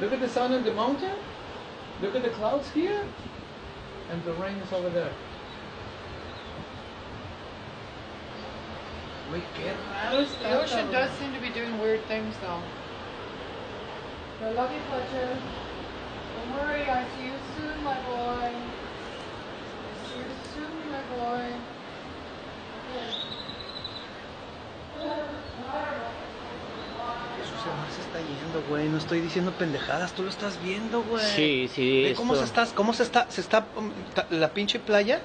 Look at the sun on the mountain. Look at the clouds here. And the rain is over there. Güey, qué raro está. The ocean does seem to be doing weird things though. I love you, Fletcher. Está yendo, güey. No estoy diciendo pendejadas, tú lo estás viendo, güey. Sí, sí, Ve cómo se está, cómo se está, se está, um, la pinche playa.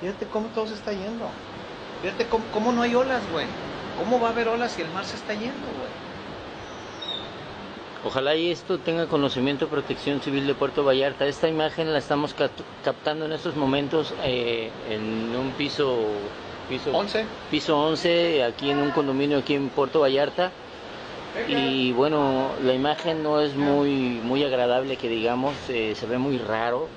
Fíjate cómo todo se está yendo. Fíjate cómo, cómo no hay olas, güey. ¿Cómo va a haber olas si el mar se está yendo, güey? Ojalá y esto tenga conocimiento Protección Civil de Puerto Vallarta. Esta imagen la estamos cap- captando en estos momentos eh, en un piso, piso 11. piso 11, aquí en un condominio aquí en Puerto Vallarta. Y bueno, la imagen no es muy, muy agradable que digamos, eh, se ve muy raro.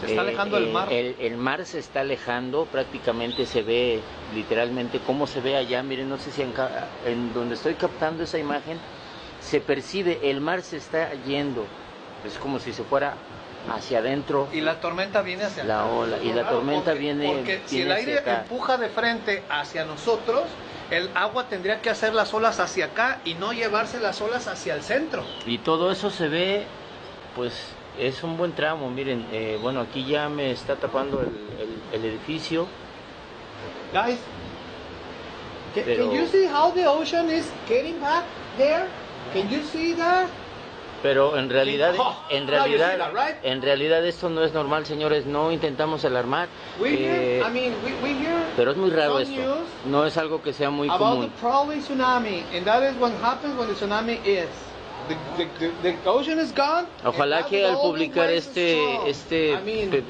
Se está Eh, alejando el eh, mar. El, el mar se está alejando, prácticamente se ve literalmente cómo se ve allá. Miren, no sé si en, en donde estoy captando esa imagen se percibe, el mar se está yendo. Es como si se fuera hacia adentro. Y la tormenta viene hacia La ola, y la Claro, tormenta porque- viene- Porque si el aire acá. empuja de frente hacia nosotros, el agua tendría que hacer las olas hacia acá y no llevarse las olas hacia el centro. Y todo eso se ve, pues es un buen tramo. Miren, eh, bueno, aquí ya me está tapando el, el- el edificio. Guys, can, Pero- can you see how the ocean is getting back there? Can you see that? Pero en realidad, Oh, en realidad, en realidad esto no es normal, señores. No intentamos alarmar. Eh, pero es muy raro esto. No es algo que sea muy común. Ojalá que al publicar este, este,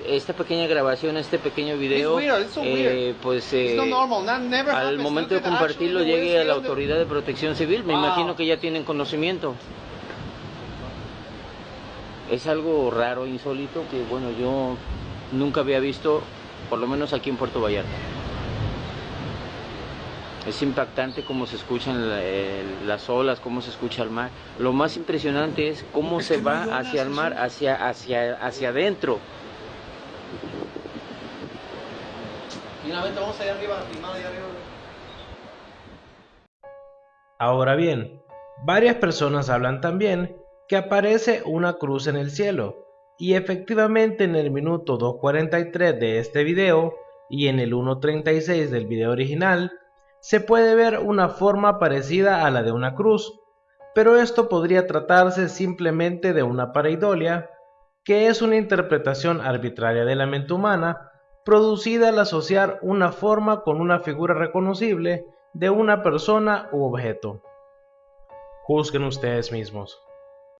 esta pequeña grabación, este pequeño video, eh, pues eh, al momento de compartirlo llegue a la autoridad de protección civil. Me imagino que ya tienen conocimiento. Es algo raro, insólito, que bueno, yo nunca había visto, por lo menos aquí en Puerto Vallarta. Es impactante cómo se escuchan la- el- las olas, cómo se escucha el mar. Lo más impresionante es cómo Es se va hacia el mar, hacia, hacia, hacia adentro. Mira, vente, vamos allá arriba, filmado allá arriba. Ahora bien, varias personas hablan también que aparece una cruz en el cielo, y efectivamente en el minuto 2.43 de este video y en el 1.36 del video original, se puede ver una forma parecida a la de una cruz, pero esto podría tratarse simplemente de una pareidolia, que es una interpretación arbitraria de la mente humana, producida al asociar una forma con una figura reconocible de una persona u objeto. Juzguen ustedes mismos.